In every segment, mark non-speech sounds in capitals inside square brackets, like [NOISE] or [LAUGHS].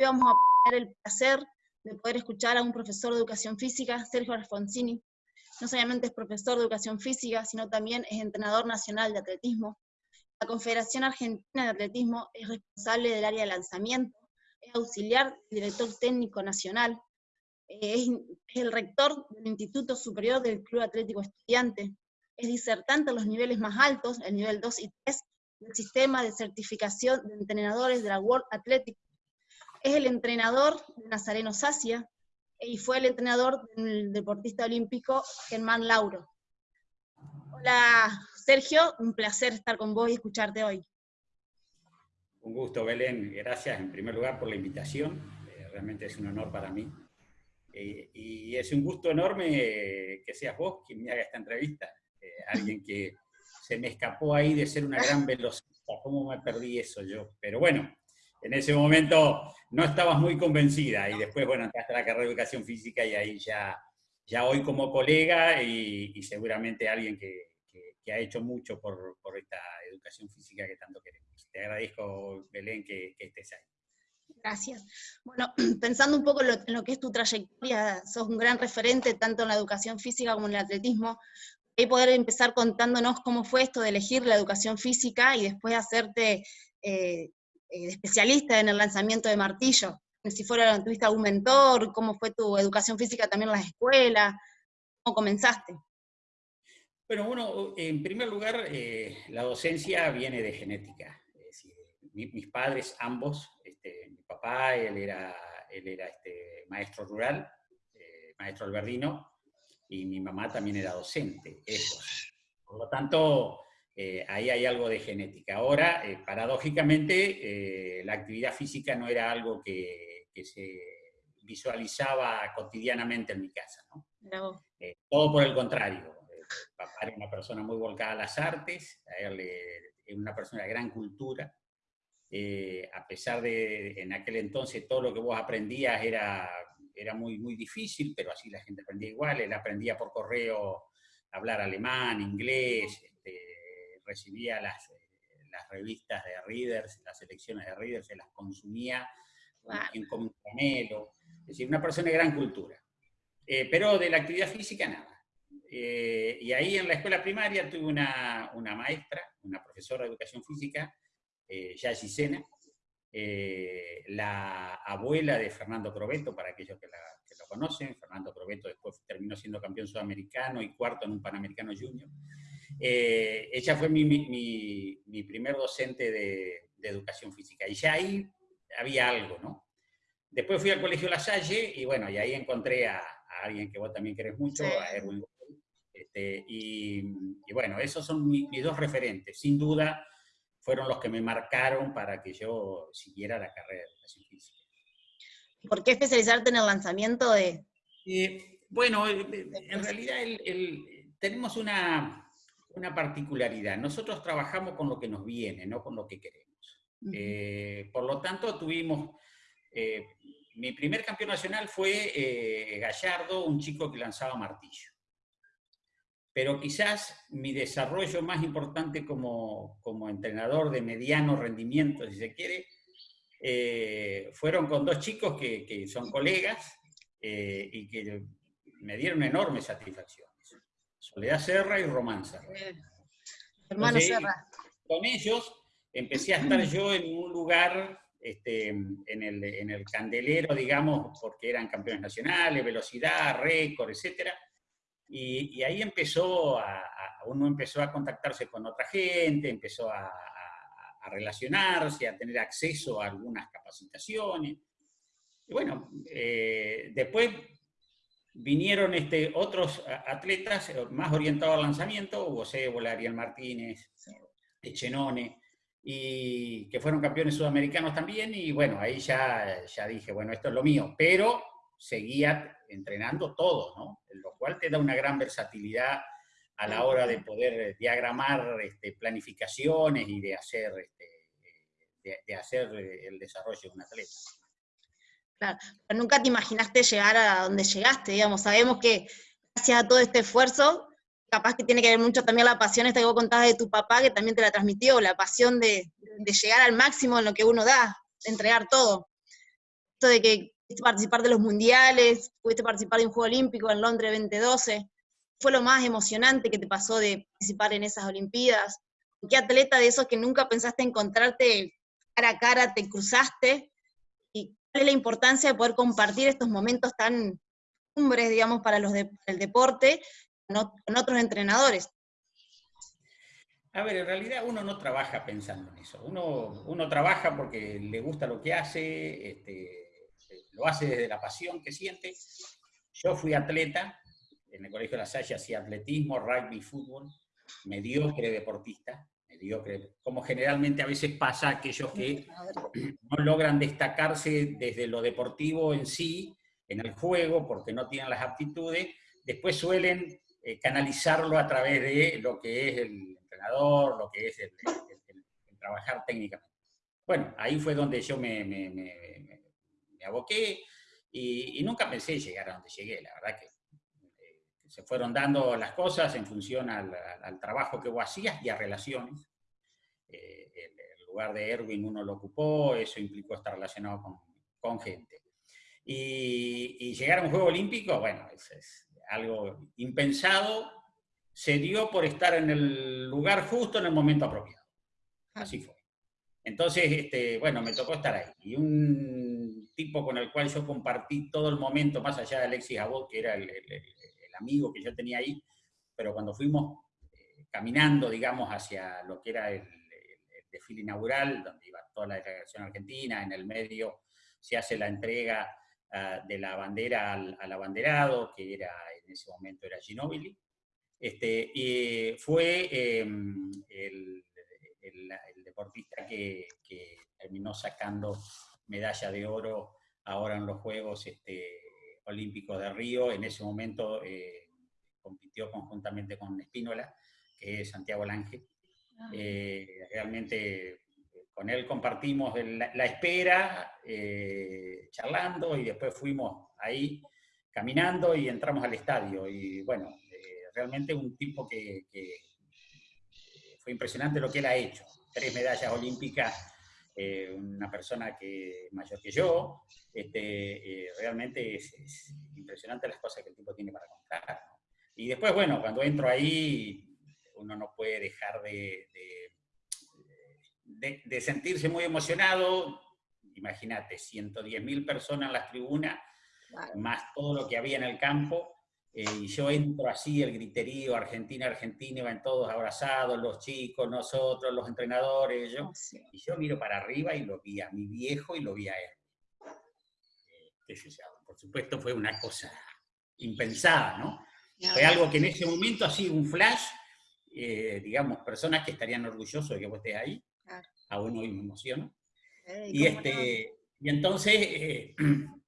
Vamos a tener el placer de poder escuchar a un profesor de educación física, Sergio Alfonsini. No solamente es profesor de educación física, sino también es entrenador nacional de atletismo. La Confederación Argentina de Atletismo es responsable del área de lanzamiento, es auxiliar director técnico nacional, es, el rector del Instituto Superior del Club Atlético Estudiante, es disertante en los niveles más altos, el nivel 2 y 3, del sistema de certificación de entrenadores de la World Athletic. Es el entrenador de Nazareno Sacia y fue el entrenador del deportista olímpico Germán Lauro. Hola Sergio, un placer estar con vos y escucharte hoy. Un gusto Belén, gracias en primer lugar por la invitación, eh, realmente es un honor para mí. Eh, y es un gusto enorme que seas vos quien me haga esta entrevista, eh, alguien que se me escapó ahí de ser una gran [LAUGHS] velocista, ¿cómo me perdí eso yo? Pero bueno, en ese momento no estabas muy convencida y después, bueno, entraste a la carrera de educación física y ahí ya, ya hoy como colega y, seguramente alguien que, ha hecho mucho por, por, esta educación física que tanto queremos. Te agradezco, Belén, que, estés ahí. Gracias. Bueno, [CLEARS THROAT] pensando un poco en lo, en lo, que es tu trayectoria, sos un gran referente tanto en la educación física como en el atletismo y poder empezar contándonos cómo fue esto de elegir la educación física y después hacerte eh, eh, especialista en el lanzamiento de martillo. Si fuera, tuviste algún mentor, cómo fue tu educación física también en la escuela, cómo comenzaste. Bueno, uno, en primer lugar, eh, la docencia viene de genética. mis padres, ambos, este, mi papá, él era, él era este, maestro rural, maestro alberdino, y mi mamá también era docente, Por lo tanto, eh, ahí hay algo de genética. Ahora, eh, paradójicamente, eh, la actividad física no era algo que, se visualizaba cotidianamente en mi casa. ¿no? todo por el contrario. papá era una persona muy volcada a las artes, era una persona de gran cultura, a pesar de en aquel entonces todo lo que vos aprendías era era muy, muy difícil, pero así la gente aprendía igual. Él aprendía por correo a hablar alemán, inglés, recibía las, las, revistas de Readers, las selecciones de Readers, se las consumía en como Es decir, una persona de gran cultura. Eh, pero de la actividad física nada. Eh, y ahí en la escuela primaria tuve una, una maestra, una profesora de educación física, eh, Yashi Sena, eh, la abuela de Fernando Crobeto, para aquellos que, lo conocen, Fernando Crobeto después terminó siendo campeón sudamericano y cuarto en un Panamericano Junior. Eh, ella fue mi, mi, primer docente de, educación física, y ya ahí había algo, ¿no? Después fui al Colegio La Salle, y bueno, y ahí encontré a, alguien que vos también querés mucho, a Erwin este, y, y, bueno, esos son mis dos referentes. Sin duda, fueron los que me marcaron para que yo siguiera la carrera de educación física. ¿Por qué especializarte en el lanzamiento de...? Eh, bueno, eh, en realidad tenemos una, particularidad. Nosotros trabajamos con lo que nos viene, no con lo que queremos. Eh, por lo tanto, tuvimos... mi primer campeón nacional fue Gallardo, un chico que lanzaba martillo pero quizás mi desarrollo más importante como, entrenador de mediano rendimiento, si se quiere, eh, fueron con dos chicos que, son colegas eh, y que me dieron enormes satisfacciones. Soledad Serra y Román Serra. Hermano Serra. Con ellos empecé a estar yo en un lugar, este, en, el, en el candelero, digamos, porque eran campeones nacionales, velocidad, récord, etcétera y, ahí empezó a, uno empezó a contactarse con otra gente, empezó a, relacionarse, a tener acceso a algunas capacitaciones. Y bueno, eh, después vinieron este, otros atletas eh, más orientados al lanzamiento, Hugo Cébola, Ariel Martínez, Echenone, y que fueron campeones sudamericanos también, y bueno, ahí ya, ya dije, bueno, esto es lo mío, pero seguía entrenando todo, ¿no? Lo cual te da una gran versatilidad a la hora de poder diagramar este, planificaciones y de hacer, este, de, hacer el desarrollo de un atleta. Claro, pero nunca te imaginaste llegar a donde llegaste, digamos, sabemos que gracias a todo este esfuerzo, capaz que tiene que ver mucho también la pasión esta que vos contabas de tu papá, que también te la transmitió, la pasión de, llegar al máximo en lo que uno da, entregar todo. esto de que participar de los mundiales, pudiste participar de un Juego Olímpico en Londres 2012, fue lo más emocionante que te pasó de participar en esas Olimpiadas? ¿Qué atleta de esos que nunca pensaste encontrarte cara a cara te cruzaste? ¿Y cuál es la importancia de poder compartir estos momentos tan cumbres, digamos, para los de, el deporte con otros entrenadores? A ver, en realidad uno no trabaja pensando en eso. Uno, uno trabaja porque le gusta lo que hace, este, lo hace desde la pasión que siente. Yo fui atleta, en el Colegio de la Salle hacía atletismo, rugby, fútbol, mediocre deportista, mediocre, como generalmente a veces pasa aquellos que [CLEARS THROAT] no logran destacarse desde lo deportivo en sí, en el juego, porque no tienen las aptitudes, después suelen eh, canalizarlo a través de lo que es el entrenador, lo que es el, trabajar técnicamente. Bueno, ahí fue donde yo me, me, me, aboqué y, nunca pensé llegar a donde llegué, la verdad que se fueron dando las cosas en función al, trabajo que vos hacías y a relaciones. Eh, el, lugar de Erwin uno lo ocupó, eso implicó estar relacionado con, con gente. Y, y, llegar a un Juego Olímpico, bueno, es, es algo impensado, se dio por estar en el lugar justo en el momento apropiado. Así fue. Entonces, este, bueno, me tocó estar ahí. Y un tipo con el cual yo compartí todo el momento, más allá de Alexis Abot, que era el, amigo que yo tenía ahí, pero cuando fuimos eh, caminando, digamos, hacia lo que era el, desfile inaugural, donde iba toda la delegación argentina, en el medio se hace la entrega ah, de la bandera al, abanderado, que era en ese momento era Ginobili, este, y fue em, el, deportista que, terminó sacando medalla de oro ahora en los Juegos este, Olímpicos de Río. En ese momento eh, compitió conjuntamente con Espínola, que es Santiago Lange. Ah. Eh, realmente con él compartimos la, espera, eh, charlando, y después fuimos ahí caminando y entramos al estadio. Y bueno, eh, realmente un tipo que, fue impresionante lo que él ha hecho. Tres medallas olímpicas, eh, una persona que mayor que yo, este, eh, realmente es, impresionante las cosas que el tipo tiene para contar. Y después, bueno, cuando entro ahí, uno no puede dejar de, de, de sentirse muy emocionado. Imagínate, 110.000 personas en las tribunas, más todo lo que había en el campo, eh, y yo entro así, el griterío, Argentina, Argentina, iban todos abrazados, los chicos, nosotros, los entrenadores, yo, oh, y yo miro para arriba y lo vi a mi viejo y lo vi a él. Eh, por supuesto fue una cosa impensada, ¿no? Fue algo que en ese momento ha sido un flash, eh, digamos, personas que estarían orgullosos de que vos estés ahí, aún hoy me emociono. y, este, y entonces [CLEARS THROAT]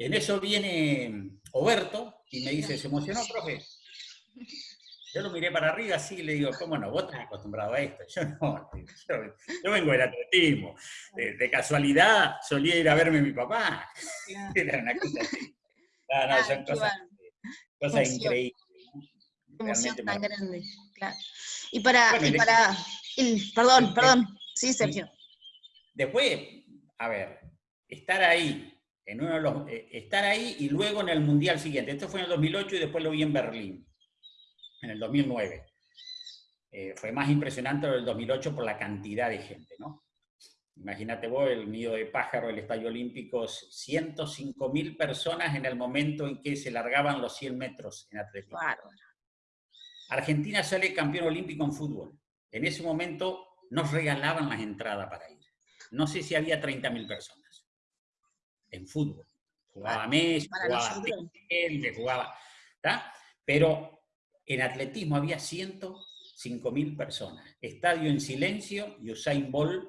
En eso viene Oberto y me dice, ¿se emocionó, profe? Yo lo miré para arriba así y le digo, ¿cómo no? Vos estás acostumbrado a esto. Yo no, yo, vengo del atletismo. De, casualidad solía ir a verme mi papá. Era una cosa así. No, no, son cosas, cosas increíbles. Emoción tan grande, claro. Y para, y para perdón, perdón, sí, Sergio. Después, a ver, estar ahí en uno de los, eh, estar ahí y luego en el Mundial siguiente. Esto fue en el 2008 y después lo vi en Berlín, en el 2009. Eh, fue más impresionante lo del 2008 por la cantidad de gente, ¿no? Imagínate vos, el nido de pájaro, el Estadio Olímpico, 105 mil personas en el momento en que se largaban los 100 metros en atletismo. Argentina sale campeón olímpico en fútbol. En ese momento nos regalaban las entradas para ir. No sé si había 30 mil personas en fútbol. Jugaba Messi, jugaba jugaba... Pero en atletismo había 105 mil personas. Estadio en silencio y Usain Bolt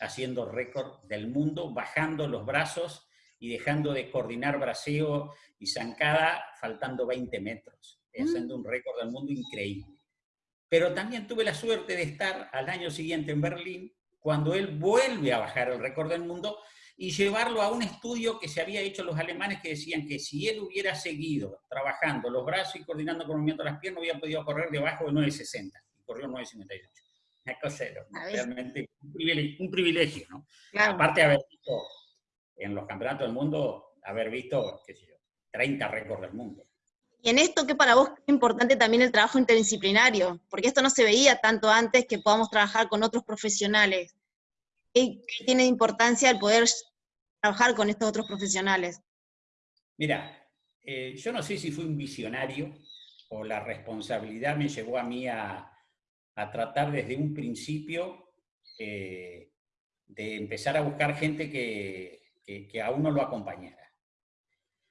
haciendo récord del mundo, bajando los brazos y dejando de coordinar braseo y zancada, faltando 20 metros, mm. haciendo un récord del mundo increíble. Pero también tuve la suerte de estar al año siguiente en Berlín, cuando él vuelve a bajar el récord del mundo y llevarlo a un estudio que se había hecho los alemanes que decían que si él hubiera seguido trabajando los brazos y coordinando con el movimiento de las piernas, hubiera podido correr debajo de 9.60 y corrió 9.58. Una cosa realmente un privilegio, un privilegio ¿no? Aparte de haber visto en los campeonatos del mundo haber visto, qué sé yo, 30 récords del mundo. Y en esto, ¿qué para vos es importante también el trabajo interdisciplinario? Porque esto no se veía tanto antes que podamos trabajar con otros profesionales. ¿Qué, tiene importancia el poder trabajar con estos otros profesionales? Mira, eh, yo no sé si fui un visionario o la responsabilidad me llevó a mí a, tratar desde un principio eh, de empezar a buscar gente que, que a uno lo acompañara.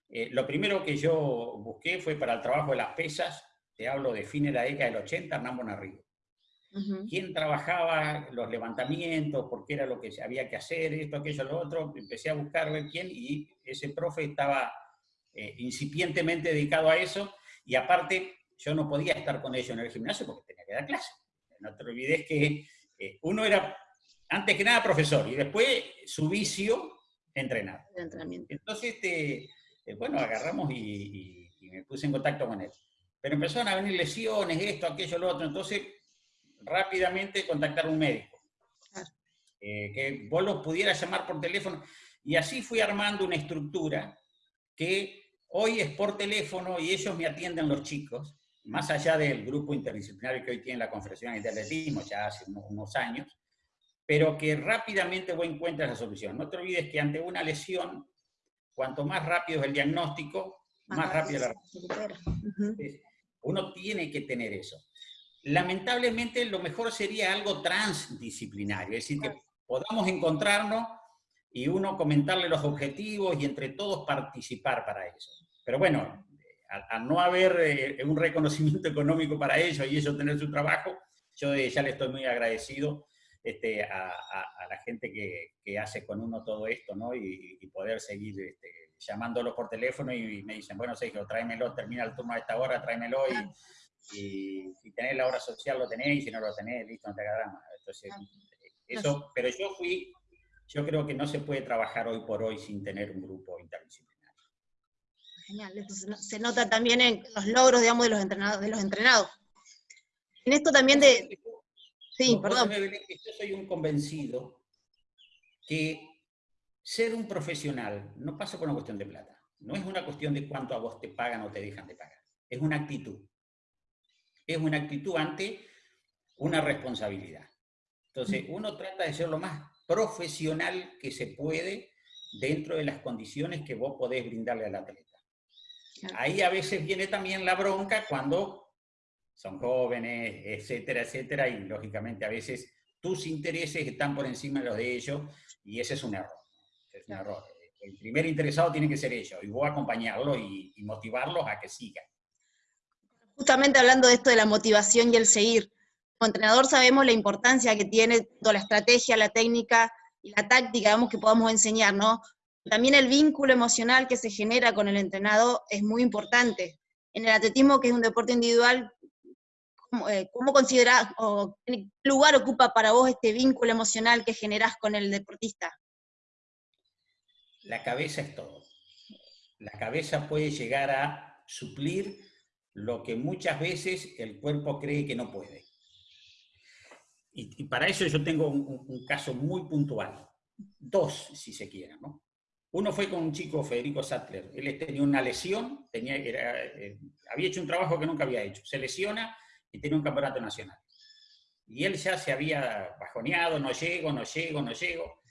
Eh, lo primero que yo busqué fue para el trabajo de las pesas, te hablo de fines de la década del 80, Hernán Bonarrigo. ¿Quién trabajaba los levantamientos? ¿Por qué era lo que había que hacer? Esto, aquello, lo otro. Empecé a buscar ver quién y ese profe estaba eh, incipientemente dedicado a eso y aparte yo no podía estar con ellos en el gimnasio porque tenía que dar clase. No te olvides que eh, uno era, antes que nada, profesor y después su vicio, entrenar. Entonces, este, eh, bueno, agarramos y, me puse en contacto con él. Pero empezaron a venir lesiones, esto, aquello, lo otro, entonces rápidamente contactar a un médico. Eh, que vos lo pudieras llamar por teléfono. Y así fui armando una estructura que hoy es por teléfono y ellos me atienden los chicos, más allá del grupo interdisciplinario que hoy tiene la Confederación de Atletismo, ya hace unos, años, pero que rápidamente vos encuentras la solución. No te olvides que ante una lesión cuanto más rápido es el diagnóstico, más, rápido la recuperación. Uno tiene que tener eso. Lamentablemente, lo mejor sería algo transdisciplinario, es decir, que podamos encontrarnos y uno comentarle los objetivos y entre todos participar para eso. Pero bueno, al, no haber eh, un reconocimiento [LAUGHS] económico para ellos y ellos tener su trabajo, yo ya le estoy muy agradecido este, a, la gente que, hace con uno todo esto, ¿no? Y, poder seguir este, llamándolo por teléfono y, me dicen, bueno, Sergio, tráemelo, termina el turno a esta hora, tráemelo y, si tenés la hora social lo tenés y si no lo tenés, listo, no te drama. Entonces, eso, pero yo fui, yo creo que no se puede trabajar hoy por hoy sin tener un grupo interdisciplinario. Genial, se nota también en los logros, digamos, de los entrenados. De los entrenados. En esto también de, Sí, perdón. yo soy un convencido que ser un profesional no pasa por una cuestión de plata. No es una cuestión de cuánto a vos te pagan o te dejan de pagar. Es una actitud. Es una actitud ante una responsabilidad. Entonces, uno trata de ser lo más profesional que se puede dentro de las condiciones que vos podés brindarle al atleta. Ahí a veces viene también la bronca cuando son jóvenes, etcétera, etcétera, y lógicamente a veces tus intereses están por encima de los de ellos, y ese es un error. Es un error. El primer interesado tiene que ser ellos, y vos acompañarlos y, motivarlos a que sigan. Justamente hablando de esto de la motivación y el seguir, como entrenador sabemos la importancia que tiene toda la estrategia, la técnica y la táctica, digamos, que podamos enseñar, ¿no? También el vínculo emocional que se genera con el entrenado es muy importante. En el atletismo, que es un deporte individual, eh, ¿cómo o qué lugar ocupa para vos este vínculo emocional que generás con el deportista? La cabeza es todo. La cabeza puede llegar a suplir lo que muchas veces el cuerpo cree que no puede. Y, para eso yo tengo un, caso muy puntual. Dos, si se quiere. ¿no? Uno fue con un chico, Federico Sattler. Él tenía una lesión, tenía, eh, había hecho un trabajo que nunca había hecho. Se lesiona y tenía un campeonato nacional. Y él ya se había bajoneado, no llego, no llego, no llego.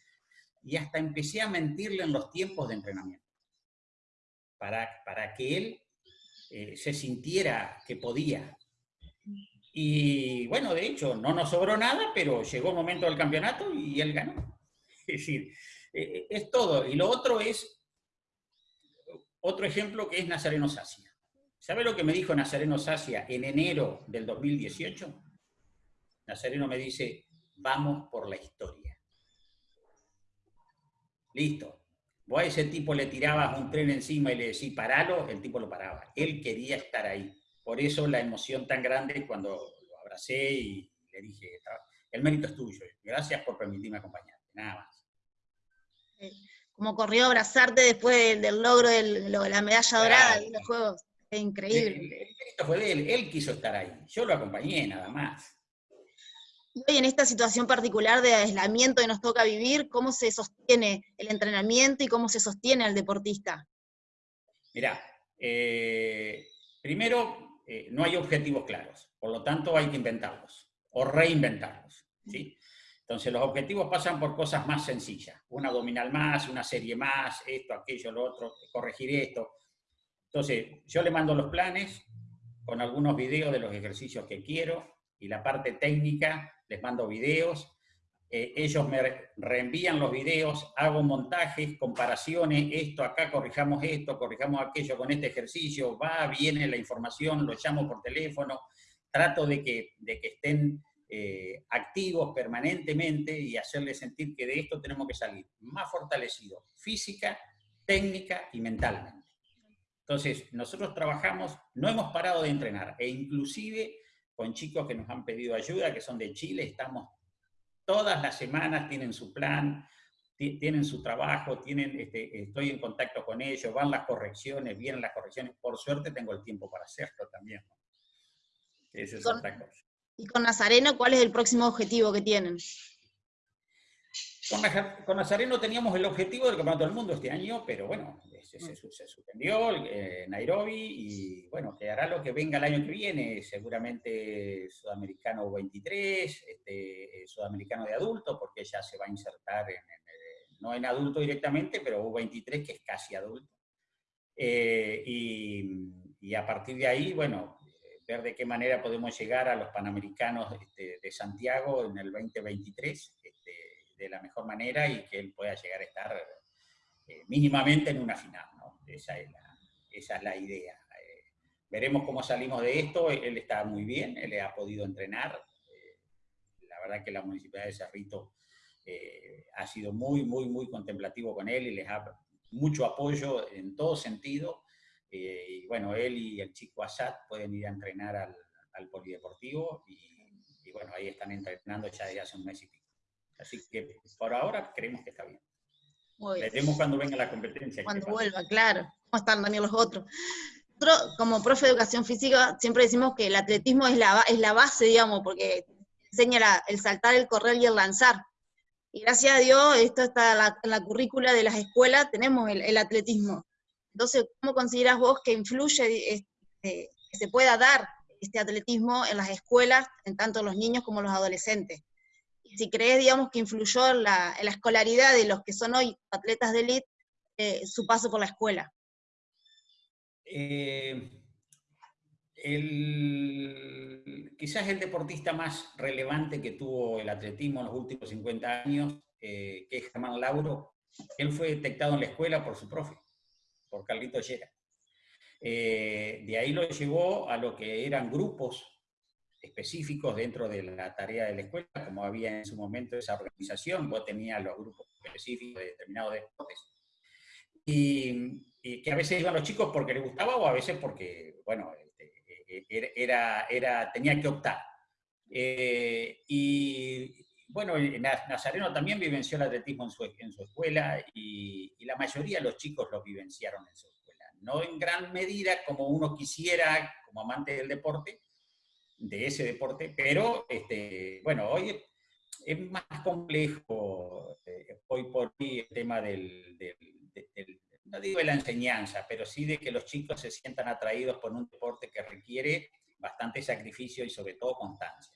Y hasta empecé a mentirle en los tiempos de entrenamiento. Para, para que él eh, se sintiera que podía. Y bueno, de hecho, no nos sobró nada, pero llegó el momento del campeonato y él ganó. [LAUGHS] Es decir, eh, es todo. Y lo otro es, otro ejemplo que es Nazareno Sacia. ¿Sabe lo que me dijo Nazareno Sacia en enero del 2018? Nazareno me dice, vamos por la historia. Listo. Vos a ese tipo le tirabas un tren encima y le decís, paralo, el tipo lo paraba. Él quería estar ahí. Por eso la emoción tan grande cuando lo abracé y le dije, el mérito es tuyo. Gracias por permitirme acompañarte. Nada más. Como corrió a abrazarte después del, logro de la medalla dorada de los Juegos increíble. Esto fue de él, él quiso estar ahí, yo lo acompañé nada más. Hoy en esta situación particular de aislamiento que nos toca vivir, ¿cómo se sostiene el entrenamiento y cómo se sostiene al deportista? Mirá, eh, primero, eh, no hay objetivos claros, por lo tanto hay que inventarlos o reinventarlos. ¿sí? Entonces los objetivos pasan por cosas más sencillas, una abdominal más, una serie más, esto, aquello, lo otro, corregir esto. Entonces yo le mando los planes con algunos videos de los ejercicios que quiero y la parte técnica les mando videos, eh, ellos me reenvían los videos, hago montajes, comparaciones, esto acá, corrijamos esto, corrijamos aquello con este ejercicio, va, viene la información, lo llamo por teléfono, trato de que, de que estén eh, activos permanentemente y hacerles sentir que de esto tenemos que salir más fortalecidos, física, técnica y mentalmente. Entonces, nosotros trabajamos, no hemos parado de entrenar, e inclusive con chicos que nos han pedido ayuda, que son de Chile, estamos todas las semanas, tienen su plan, tienen su trabajo, tienen, este, estoy en contacto con ellos, van las correcciones, vienen las correcciones, por suerte tengo el tiempo para hacerlo también. Esa es otra cosa. ¿Y con Nazareno cuál es el próximo objetivo que tienen? Con, Nazareno teníamos el objetivo del Campeonato del Mundo este año, pero bueno, se, se, suspendió eh, Nairobi y bueno, quedará lo que venga el año que viene, seguramente Sudamericano 23, este, eh, Sudamericano de adulto, porque ya se va a insertar, en, no en adulto directamente, pero U23 que es casi adulto. Eh, y, a partir de ahí, bueno, ver de qué manera podemos llegar a los Panamericanos este, de Santiago en el 2023 de la mejor manera y que él pueda llegar a estar eh, mínimamente en una final. Esa, es la, idea. Eh, veremos cómo salimos de esto. Él está muy bien, él ha podido entrenar. Eh, la verdad que la Municipalidad de Cerrito ha sido muy, muy, muy contemplativo con él y les ha mucho apoyo en todo sentido. y bueno, él y el chico Assad pueden ir a entrenar al, polideportivo y, bueno, ahí están entrenando ya desde hace un mes y pico. Así que por ahora creemos que está bien. Veremos cuando venga la competencia. Cuando vuelva, claro. ¿Cómo están también los otros? Nosotros, como profe de educación física, siempre decimos que el atletismo es la, es la base, digamos, porque enseña el saltar, el correr y el lanzar. Y gracias a Dios, esto está en la, currícula de las escuelas, tenemos el, atletismo. Entonces, ¿cómo consideras vos que influye, este, que se pueda dar este atletismo en las escuelas, en tanto los niños como los adolescentes? Si crees, digamos, que influyó en la, escolaridad de los que son hoy atletas de élite, eh, su paso por la escuela. Eh, quizás el deportista más relevante que tuvo el atletismo en los últimos 50 años, eh, que es Germán Lauro, él fue detectado en la escuela por su profe, por Carlito Llera. de ahí lo llevó a lo que eran grupos específicos dentro de la tarea de la escuela, como había en su momento esa organización, vos tenías los grupos específicos de determinados deportes, y, que a veces iban los chicos porque les gustaba o a veces porque, bueno, este, e, e, era, era, tenía que optar. Eh, y bueno, Nazareno también vivenció el atletismo en su, en su escuela y, y, la mayoría de los chicos lo vivenciaron en su escuela. No en gran medida como uno quisiera como amante del deporte, de ese deporte, pero este, bueno, hoy es más complejo, eh, hoy por hoy el tema del, no digo de la enseñanza, pero sí de que los chicos se sientan atraídos por un deporte que requiere bastante sacrificio y sobre todo constancia.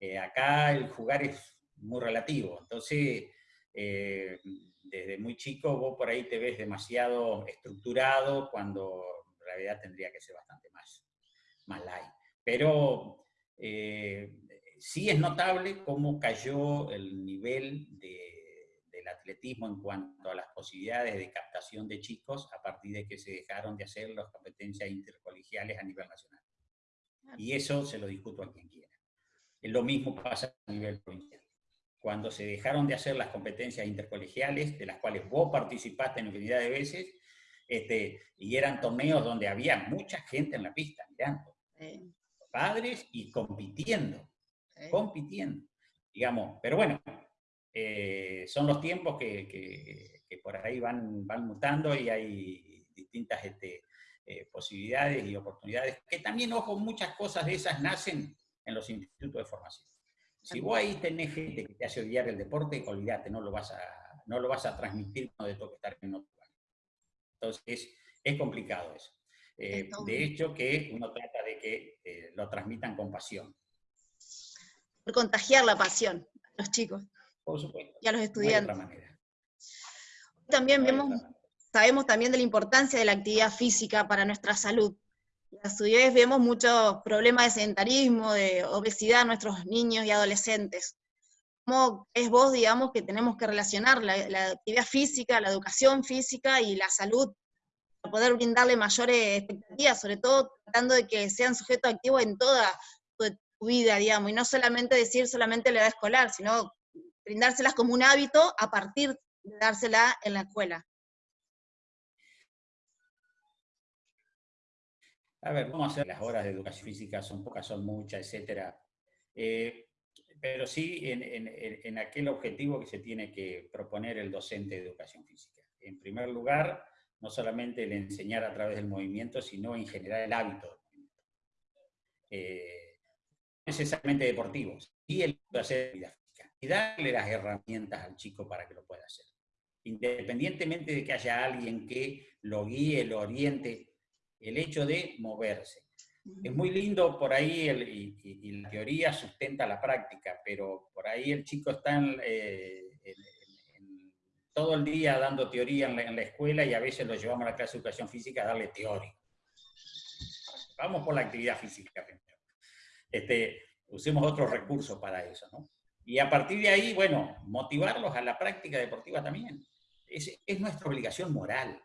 Eh, acá el jugar es muy relativo, entonces eh, desde muy chico vos por ahí te ves demasiado estructurado cuando en realidad tendría que ser bastante más, más light. Pero eh, sí es notable cómo cayó el nivel del atletismo en cuanto a las posibilidades de captación de chicos a partir de que se dejaron de hacer las competencias intercolegiales a nivel nacional. Y eso se lo discuto a quien quiera. Lo mismo pasa a nivel provincial. Cuando se dejaron de hacer las competencias intercolegiales, de las cuales vos participaste en infinidad de veces, este, y eran torneos donde había mucha gente en la pista mirando padres y compitiendo, compitiendo, digamos. Pero bueno, eh, son los tiempos que, por ahí van, van mutando y hay distintas este, eh, posibilidades y oportunidades, que también, ojo, muchas cosas de esas nacen en los institutos de formación. Si vos ahí tenés gente que te hace odiar el deporte, olvídate, no lo vas a, no lo vas a transmitir cuando te toque estar en otro lugar. Entonces, es complicado eso. Eh, de hecho, que uno trata de que eh, lo transmitan con pasión. Por contagiar la pasión a los chicos. Por supuesto. Y a los estudiantes. También vemos, sabemos también de la importancia de la actividad física para nuestra salud. A su vez vemos muchos problemas de sedentarismo, de obesidad en nuestros niños y adolescentes. ¿Cómo es vos, digamos, que tenemos que relacionar la actividad física, la educación física y la salud poder brindarle mayores expectativas, sobre todo tratando de que sean sujetos activos en toda tu vida, digamos, y no solamente decir solamente la edad escolar, sino brindárselas como un hábito a partir de dársela en la escuela. A ver, vamos a hacer las horas de educación física, son pocas, son muchas, etcétera. Eh, pero sí en, aquel objetivo que se tiene que proponer el docente de educación física. En primer lugar, no solamente el enseñar a través del movimiento, sino en general el hábito. Eh, necesariamente deportivos, y el hacer vida física. Y darle las herramientas al chico para que lo pueda hacer. Independientemente de que haya alguien que lo guíe, lo oriente, el hecho de moverse. Es muy lindo por ahí, y, la teoría sustenta la práctica, pero por ahí el chico está en, eh, todo el día dando teoría en la, escuela y a veces lo llevamos a la clase de educación física a darle teoría. Vamos por la actividad física primero. Este, usemos otros recursos para eso, ¿no? Y a partir de ahí, bueno, motivarlos a la práctica deportiva también. Es, es nuestra obligación moral,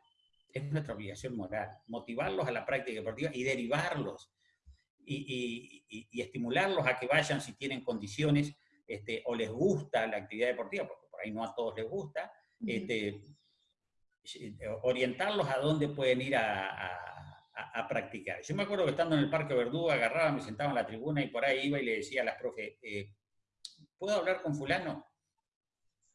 es nuestra obligación moral, motivarlos a la práctica deportiva y derivarlos y, y, y, estimularlos a que vayan si tienen condiciones este, o les gusta la actividad deportiva, porque por ahí no a todos les gusta, este, orientarlos a dónde pueden ir a, practicar. Yo me acuerdo que estando en el Parque Verdú, agarraba, me sentaba en la tribuna y por ahí iba y le decía a las profes, eh, ¿puedo hablar con fulano?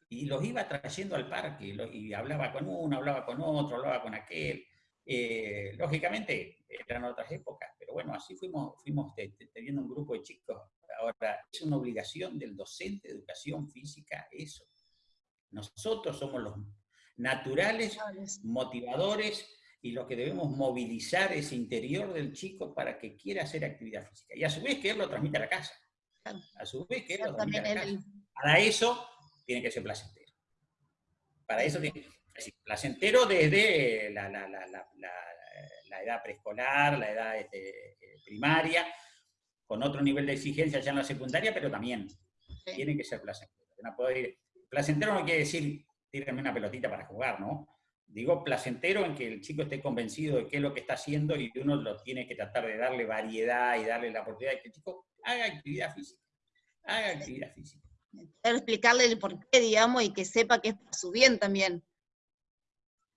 Y los iba trayendo al parque, y hablaba con uno, hablaba con otro, hablaba con aquel. Eh, lógicamente, eran otras épocas, pero bueno, así fuimos, fuimos teniendo un grupo de chicos. Ahora, es una obligación del docente de educación física eso. Nosotros somos los naturales, motivadores y los que debemos movilizar ese interior del chico para que quiera hacer actividad física. Y a su vez que él lo transmita a la casa. A su vez que él lo transmita a la casa. Para eso tiene que ser placentero. Para eso tiene que ser placentero desde la, edad preescolar, la edad este, primaria, con otro nivel de exigencia ya en la secundaria, pero también tiene que ser placentero. No puede placentero no quiere decir tírenme una pelotita para jugar, ¿no? Digo placentero en que el chico esté convencido de qué es lo que está haciendo y uno lo tiene que tratar de darle variedad y darle la oportunidad de que el chico haga actividad física. Haga actividad física. explicarle el por qué, digamos, y que sepa que es para su bien también.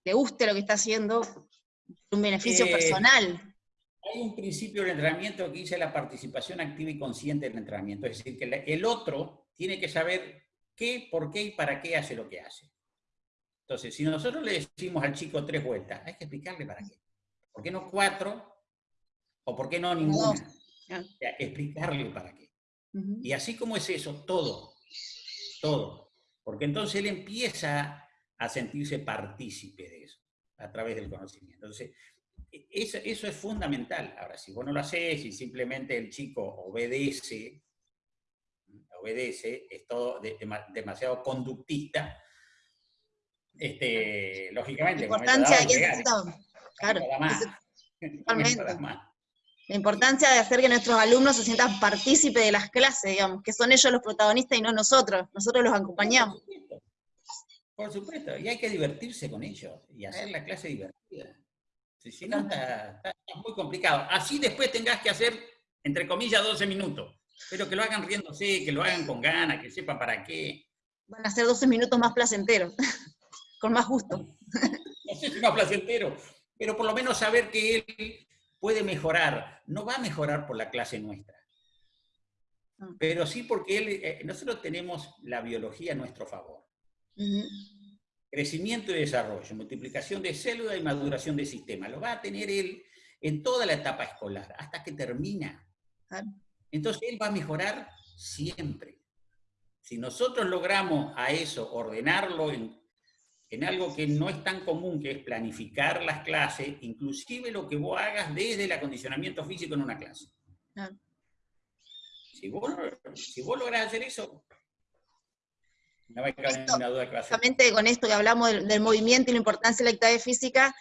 Le guste lo que está haciendo, un beneficio eh, personal. Hay un principio del entrenamiento que dice la participación activa y consciente del entrenamiento. Es decir, que el otro tiene que saber qué, por qué y para qué hace lo que hace. Entonces, si nosotros le decimos al chico tres vueltas, hay que explicarle para qué. ¿Por qué no cuatro? ¿O por qué no ninguna? explicarle para qué. Y así como es eso, todo, todo. Porque entonces él empieza a sentirse partícipe de eso, a través del conocimiento. Entonces, e, eso, eso es fundamental. Ahora, si vos no lo haces y simplemente el chico obedece, obedece, es todo demasiado conductista, este, lógicamente... La importancia de claro, La importancia de hacer que nuestros alumnos se sientan partícipes de las clases, digamos, que son ellos los protagonistas y no nosotros, nosotros los acompañamos. Por supuesto, y hay que divertirse con ellos y hacer la clase divertida. Si, no, está, está, muy complicado. Así después tengas que hacer, entre comillas, 12 minutos. Pero que lo hagan riéndose, que lo hagan con ganas, que sepan para qué. Van a ser 12 minutos más placenteros, [LAUGHS] con más gusto. [LAUGHS] No sé si más placentero, pero por lo menos saber que él puede mejorar. No va a mejorar por la clase nuestra. Ah. Pero sí porque él, eh, nosotros tenemos la biología a nuestro favor. Crecimiento y desarrollo, multiplicación de células y maduración de sistema. Lo va a tener él en toda la etapa escolar, hasta que termina. Entonces él va a mejorar siempre. Si nosotros logramos a eso ordenarlo en, algo que no es tan común, que es planificar las clases, inclusive lo que vos hagas desde el acondicionamiento físico en una clase. Si, vos, si vos lográs hacer eso, no hay ninguna duda que va a ser. con esto que hablamos del, movimiento y la importancia de la actividad física,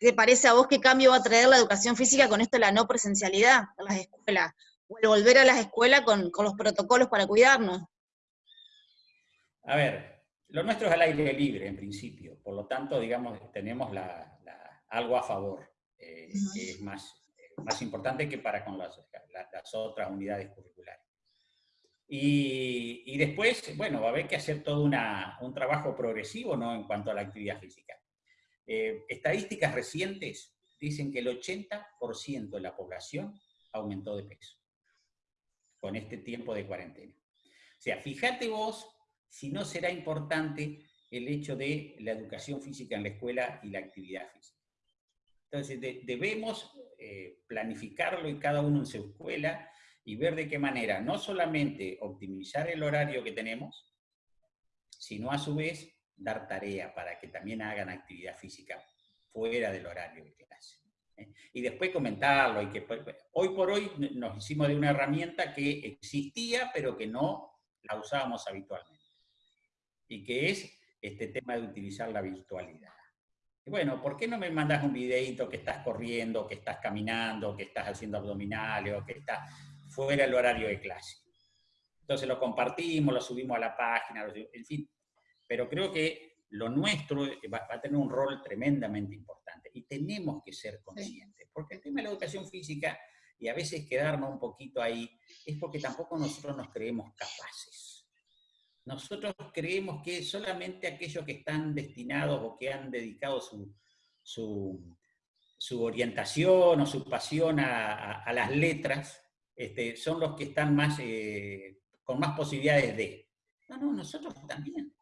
¿Qué parece a vos qué cambio va a traer la educación física con esto de la no presencialidad en las escuelas? O el volver a las escuelas con, los protocolos para cuidarnos. A ver, lo nuestro es al aire libre en principio, por lo tanto, digamos, tenemos algo a favor, eh, que es más, más importante que para con las, otras unidades curriculares. Y, después, bueno, va a haber que hacer todo un trabajo progresivo ¿no? en cuanto a la actividad física. Eh, estadísticas recientes dicen que el 80% de la población aumentó de peso con este tiempo de cuarentena. O sea, fíjate vos si no será importante el hecho de la educación física en la escuela y la actividad física. Entonces, debemos eh, planificarlo y cada uno en su escuela y ver de qué manera no solamente optimizar el horario que tenemos, sino a su vez dar tarea para que también hagan actividad física fuera del horario de clase. Y después comentarlo, y que hoy por hoy nos hicimos de una herramienta que existía, pero que no la usábamos habitualmente. Y que es este tema de utilizar la virtualidad. bueno, ¿por qué no me mandas un videito que estás corriendo, que estás caminando, que estás haciendo abdominales o que estás fuera del horario de clase? Entonces lo compartimos, lo subimos a la página, en fin, pero creo que lo nuestro va, a tener un rol tremendamente importante y tenemos que ser conscientes, porque el tema de la educación física y a veces quedarnos un poquito ahí es porque tampoco nosotros nos creemos capaces. Nosotros creemos que solamente aquellos que están destinados o que han dedicado su, su, orientación o su pasión a, las letras este, son los que están más, eh, con más posibilidades de. No, no, nosotros también.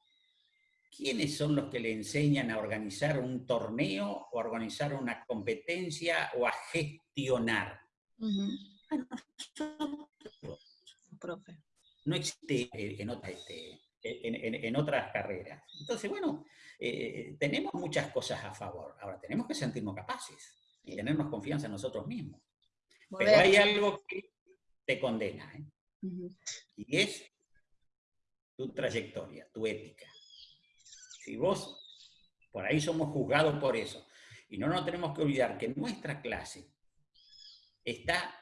¿Quiénes son los que le enseñan a organizar un torneo o a organizar una competencia o a gestionar? No existe en, este, en, otras carreras. Entonces, bueno, eh, tenemos muchas cosas a favor. Ahora, tenemos que sentirnos capaces y tenernos confianza en nosotros mismos. Pero hay algo que te condena, ¿eh? y es tu trayectoria, tu ética. Si vos, por ahí somos juzgados por eso. Y no nos tenemos que olvidar que nuestra clase está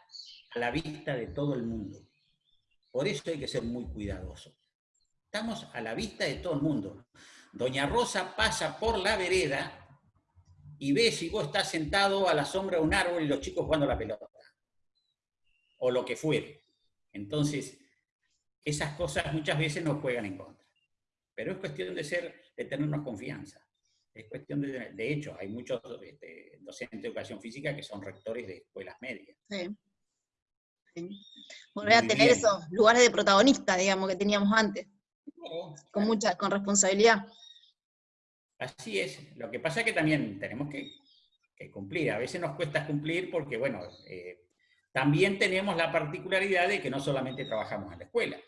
a la vista de todo el mundo. Por eso hay que ser muy cuidadosos. Estamos a la vista de todo el mundo. Doña Rosa pasa por la vereda y ve si vos estás sentado a la sombra de un árbol y los chicos jugando la pelota. O lo que fuere. Entonces, esas cosas muchas veces nos juegan en contra. Pero es cuestión de ser de tenernos confianza. Es cuestión de, de hecho, hay muchos este, docentes de educación física que son rectores de escuelas medias. Sí. Volver a tener esos lugares de protagonista, digamos, que teníamos antes. con mucha, con responsabilidad. Así es. Lo que pasa es que también tenemos que, cumplir. A veces nos cuesta cumplir porque, bueno, eh, también tenemos la particularidad de que no solamente trabajamos en la escuela,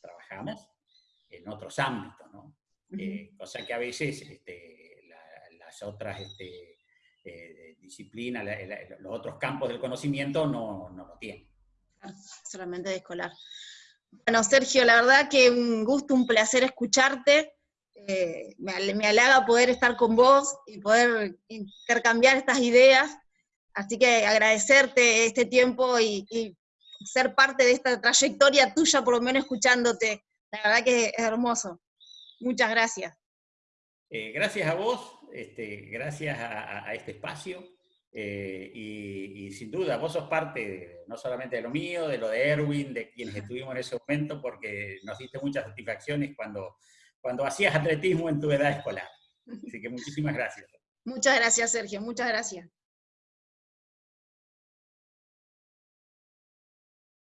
trabajamos en otros ámbitos, Eh, cosa que a veces este, las otras este, eh, disciplinas, los otros campos del conocimiento no, no lo tienen. Solamente de escolar. Bueno, Sergio, la verdad que un gusto, un placer escucharte. Eh, me, me, halaga poder estar con vos y poder intercambiar estas ideas. Así que agradecerte este tiempo y, y, ser parte de esta trayectoria tuya, por lo menos escuchándote. La verdad que es hermoso. Muchas gracias. Eh, gracias a vos, este, gracias a, este espacio. Eh, y, sin duda, vos sos parte no solamente de lo mío, de lo de Erwin, de quienes estuvimos en ese momento, porque nos diste muchas satisfacciones cuando, cuando hacías atletismo en tu edad escolar. Así que muchísimas gracias. Muchas gracias, Sergio. Muchas gracias.